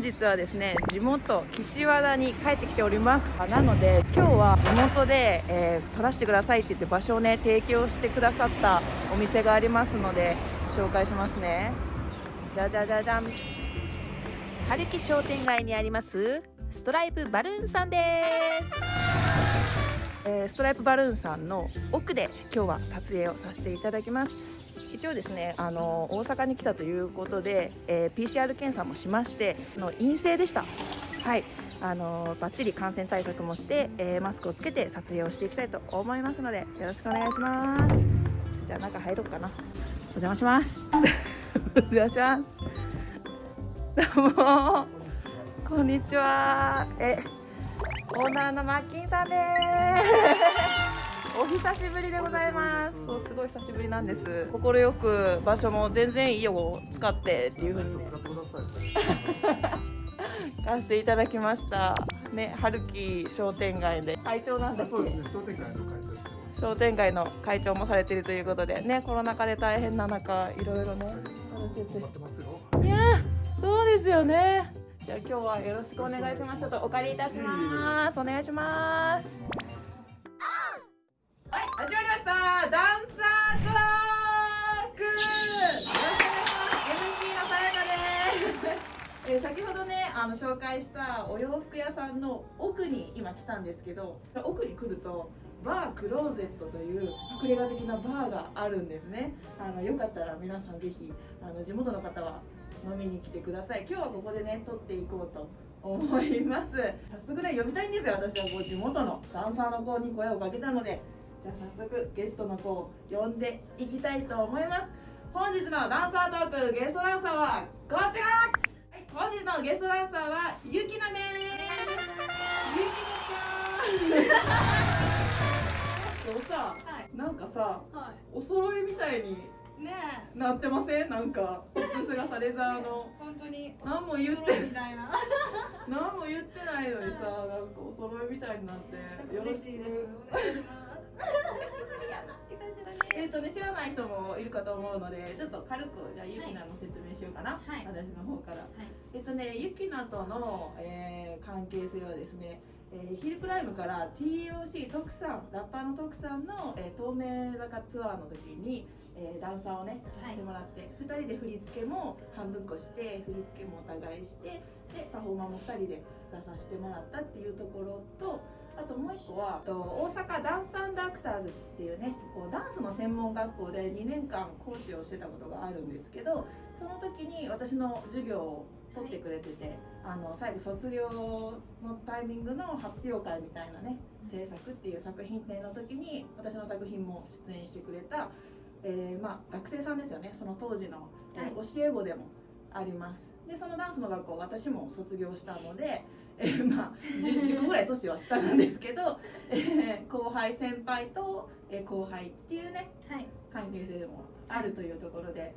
本日はですね地元岸和田に帰ってきております。なので今日は地元で、えー、撮らせてくださいって言って場所をね提供してくださったお店がありますので紹介しますね。じゃじゃじゃじゃん。春木商店街にありますストライプバルーンさんです。えー、ストライプバルーンさんの奥で今日は撮影をさせていただきます一応ですねあの大阪に来たということで、えー、PCR 検査もしましての陰性でした。はい。あのバッチリ感染対策もして、えー、マスクをつけて撮影をしていきたいと思いますのでよろしくお願いします。じゃあ中入ろうかな。お邪魔します。お邪魔します。どうも。こんにちは。えオーナーのマッキンさんです。お久しぶりでございます。そうすごい久しぶりなんです。快く場所も全然いいよを使ってっていう風に貸していただきました。ね春樹商店街で。会長なんですそうですね。商店街の会長商店街の会長もされているということで。ねコロナ禍で大変な中いろいろねされてて。いやそうですよね。じゃあ今日はよろしくお願いします。ちょっとお借りいたします。お願いしますで、先ほどねあの紹介したお洋服屋さんの奥に今来たんですけど奥に来るとバークローゼットという隠れ家的なバーがあるんですね。あのよかったら皆さんぜひあの地元の方は飲みに来てください。今日はここでね撮っていこうと思います。早速ね呼びたいんですよ私は。こう地元のダンサーの子に声をかけたので。じゃあ早速ゲストの子を呼んでいきたいと思います。本日のダンサートークゲストダンサーはこちら。本日のゲストダンサーはゆきな。ですゆきなちゃんそうさ、はい、なんかさ、はい、お揃いみたいにねなってませんなんかポップスがさレザーの本当に何も言ってみたいな何も言ってないのにさなんかお揃いみたいになって嬉しいです。お願いします えっとね知らない人もいるかと思うのでちょっと軽くじゃあゆきなの説明しようかな、はい、私の方から、はい、えっとねゆきなとの、えー、関係性はですねえー、ヒルクライムから TOC 徳さんラッパーの徳さんの、えー、透明坂ツアーの時に、えー、ダンサーをねさせてもらって、はい、2人で振り付けも半分こして振り付けもお互いしてでパフォーマーも2人で出させてもらったっていうところとあともう一個は大阪ダンスアクターズっていうねこうダンスの専門学校で2年間講師をしてたことがあるんですけどその時に私の授業を取ってくれててあの最後卒業のタイミングの発表会みたいなね制作っていう作品展の時に私の作品も出演してくれた、えー、まあ、学生さんですよね。その当時の、はい、教え子でもあります。でそのダンスの学校私も卒業したので、えー、まあ 10, 10個ぐらい年は下なんですけど、えー、後輩先輩と、え後輩っていうね、はい、関係性でもあるというところで。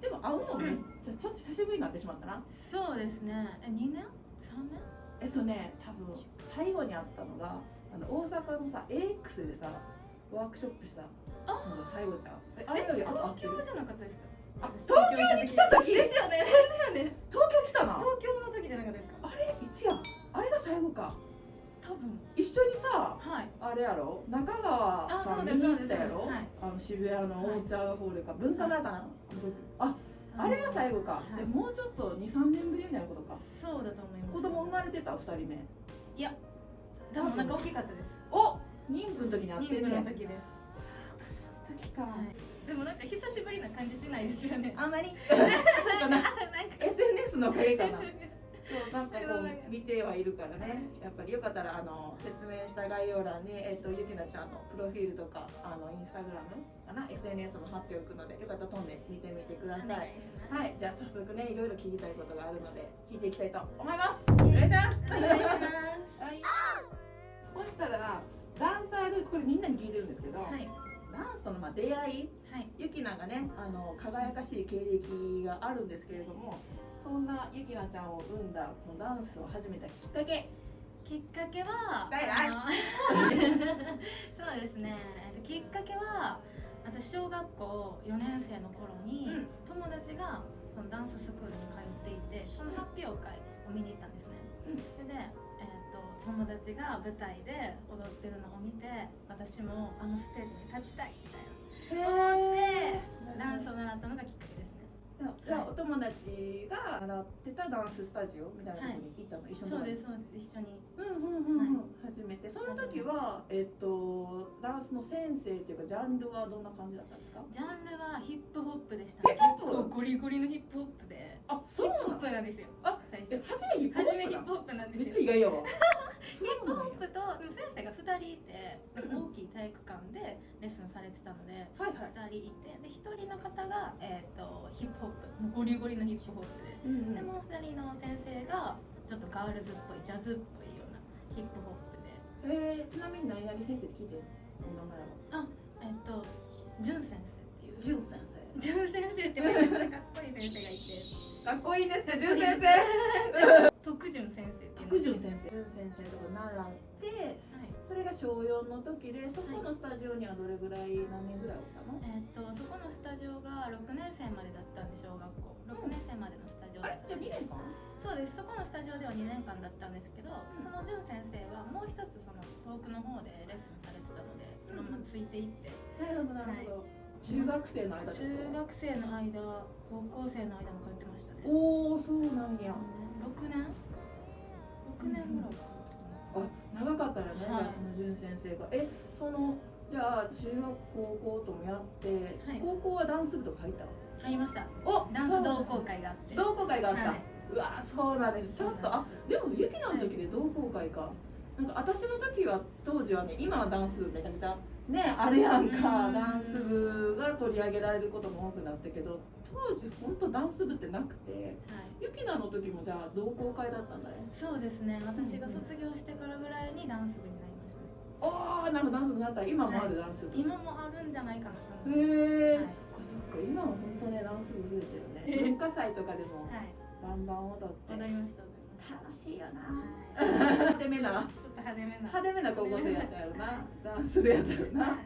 でも会うのめじゃちょっと久しぶりになってしまったな。そうですね。え2年 ?3 年？えっとね多分最後に会ったのがあの大阪のさ AX でさワークショップしたのが最後じゃん。えあれより東京じゃなかったですか？あ東京に来た時？ですよね。ですよね緒にさ、はい、あれやろ？中川さん見に行ったやろ、はい、あの渋谷のお茶ホールか、文化村かな、ああれが最後か、じゃもうちょっと23年ぶりになることか。そうだと思います。子供生まれてた2人目。いや多分なんか大きかったです。お妊婦の時に会ってるね妊婦の時ですその時か、でもなんか久しぶりな感じしないですよね。あんまり。なんか。SNS のおかげかな そうなんかこう見てはいるからね。やっぱりよかったらあの説明した概要欄に、えーと、ゆきなちゃんのプロフィールとかあのインスタグラムかな？SNS も貼っておくのでよかったら飛んで見てみてください。はいじゃあ早速ねいろいろ聞きたいことがあるので聞いていきたいと思います。お願いします。お願いします、はい、そしたらダンサールーツこれみんなに聞いてるんですけど、はい、ダンスとのまあ出会い、はい、ゆきながねあの輝かしい経歴があるんですけれどもそんなゆきなちゃんを生んだこのダンスを始めたきっかけ。きっかけは そうですね、えっと、きっかけは私小学校4年生の頃に、友達がそのダンススクールに通っていてその発表会を見に行ったんですね、それで、えー、と友達が舞台で踊ってるのを見て私もあのステージに立ちたいみたいな。思ってダンスを習ったのがきっかけお友達が習ってたダンススタジオみたいなところに行ったの、一緒に。そうですそうです。一緒に。うんうんうんうん、初めて。その時はえっとダンスの先生っていうかジャンルはどんな感じだったんですか？ジャンルはヒップホップでした。ヒップホップ？結構ゴリゴリのヒップホップ。であヒップホップなんですよあ最え初。初めヒップホップ初めヒップホップなんめっですよ。ちゃ意外やわヒップホップとでも先生が2人いて大きい体育館でレッスンされてたのではいはい。2人いてで1人の方が、えー、とヒップホップゴリゴリのヒップホップでうんでもう2人の先生がちょっとガールズっぽいジャズっぽいようなヒップホップで。えー、ちなみに何々先生って聞いてる？お名前はえっ、とジュン先生っていう。ジュン先ジュン先生ってめちゃめちゃかっこいい先生がいて。生かっこいいですねジュン先生。徳潤先生っていう。福潤先生。ジュン先生とか習ってはいそれが小4の時でそこのスタジオにはどれぐらい何年ぐらいおったの？えっ、とそこのスタジオが6年生までだったんで小学校。6年生までのスタジオだったあれ？じゃあ2年間？そうです。そこのスタジオでは2年間だったんですけど、その潤先生はもう一つその遠くの方でレッスンされてたのでそのままついていって、なるほどなるほど、中学生の間中学生の間高校生の間も通ってましたね。おおそうなんや。6年？6年ぐらい通ってあ長かったよね、はい。その潤先生が。えそのじゃあ中学高校ともやって、はい。高校はダンス部とか入ったた入りました。おダンス同好会があって。同好会があった、はい。うわそうなんです。ちょっとあでもゆきの時で同好会か。なんか私の時は当時はね今はダンス部めちゃめちゃねあれやんか。うん。ダンス部が取り上げられることも多くなったけど当時本当ダンス部ってなくてはい。ゆきなの時もじゃあ同好会だったんだね。そうですね。私が卒業してからぐらいにダンス部になりましたね。ああなんかダンス部になった。今もあるダンス部、今もあるんじゃないかな。へえ、はい。そっかそっか。今は本当ねダンス部増えてるね。文化祭とかでもはい。バンバン踊って。踊りました踊りました楽しいよな。はい派手めな？ちょっと派手めな。派手めな高校生やったやろな。ダンス部やったよな。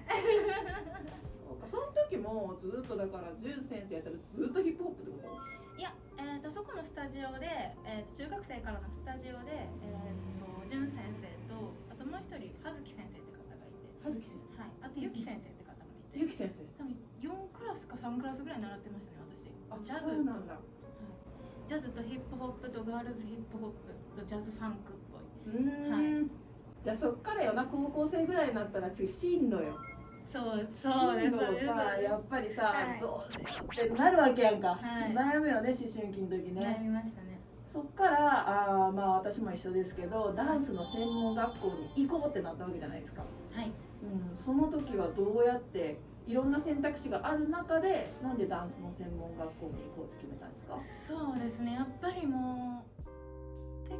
その時もずっとだからジュン先生やったらずっとヒップホップってこいや、えー、とそこのスタジオで、えー、と中学生からのスタジオで、えー、と潤先生とあともう一人葉月先生って方がいて、と葉月先生。はい、あとゆき先生って方もいて。ゆき先生。多分4クラスか3クラスぐらい習ってましたねあ私ジャズと。そうなんだジャズとヒップホップとガールズヒップホップとジャズファンクっぽい。うーん、じゃあそっからよ。な高校生ぐらいになったら次進路よ。そうそうですそうです。さやっぱりさ、はい。どうしようってなるわけやんか、はい。悩むよね思春期の時ね。悩みましたね。そっからあーまあ私も一緒ですけどダンスの専門学校に行こうってなったわけじゃないですか、はい。うん、その時はどうやっていろんな選択肢がある中でなんでダンスの専門学校に行こうって決めたんですか？そうですね。やっぱりもう